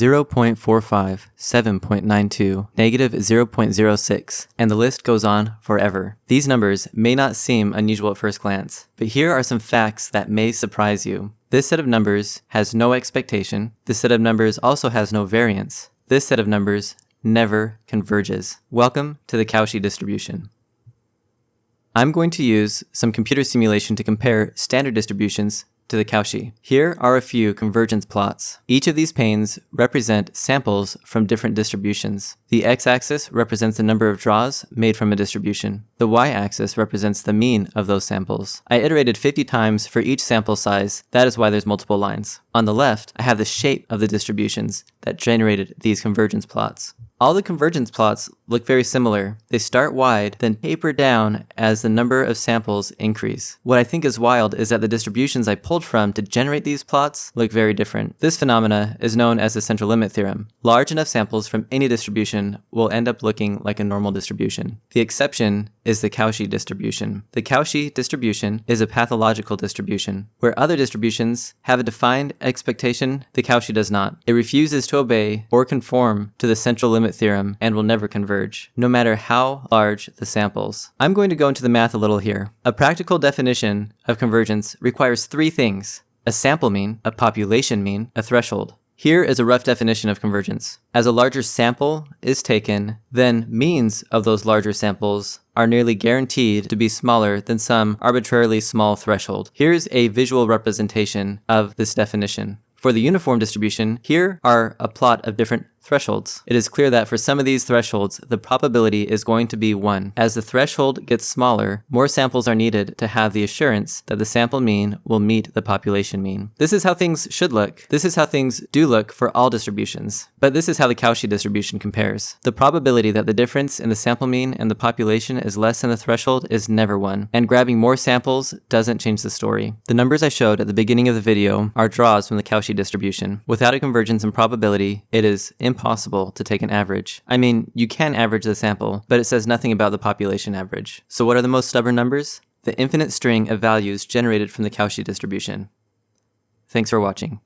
0.45, 7.92, negative 0.06, and the list goes on forever. These numbers may not seem unusual at first glance, but here are some facts that may surprise you. This set of numbers has no expectation. This set of numbers also has no variance. This set of numbers never converges. Welcome to the Cauchy distribution. I'm going to use some computer simulation to compare standard distributions to the Cauchy. Here are a few convergence plots. Each of these panes represent samples from different distributions. The x-axis represents the number of draws made from a distribution. The y-axis represents the mean of those samples. I iterated 50 times for each sample size, that is why there's multiple lines. On the left, I have the shape of the distributions that generated these convergence plots. All the convergence plots look very similar. They start wide, then taper down as the number of samples increase. What I think is wild is that the distributions I pulled from to generate these plots look very different. This phenomena is known as the central limit theorem. Large enough samples from any distribution will end up looking like a normal distribution. The exception is the Cauchy distribution. The Cauchy distribution is a pathological distribution. Where other distributions have a defined expectation, the Cauchy does not. It refuses to obey or conform to the central limit theorem and will never converge, no matter how large the samples. I'm going to go into the math a little here. A practical definition of convergence requires three things. A sample mean, a population mean, a threshold. Here is a rough definition of convergence. As a larger sample is taken, then means of those larger samples are nearly guaranteed to be smaller than some arbitrarily small threshold. Here's a visual representation of this definition. For the uniform distribution, here are a plot of different thresholds. It is clear that for some of these thresholds, the probability is going to be 1. As the threshold gets smaller, more samples are needed to have the assurance that the sample mean will meet the population mean. This is how things should look. This is how things do look for all distributions. But this is how the Cauchy distribution compares. The probability that the difference in the sample mean and the population is less than the threshold is never 1, and grabbing more samples doesn't change the story. The numbers I showed at the beginning of the video are draws from the Cauchy distribution. Without a convergence in probability, it is impossible to take an average. I mean, you can average the sample, but it says nothing about the population average. So what are the most stubborn numbers? The infinite string of values generated from the Cauchy distribution. Thanks for watching.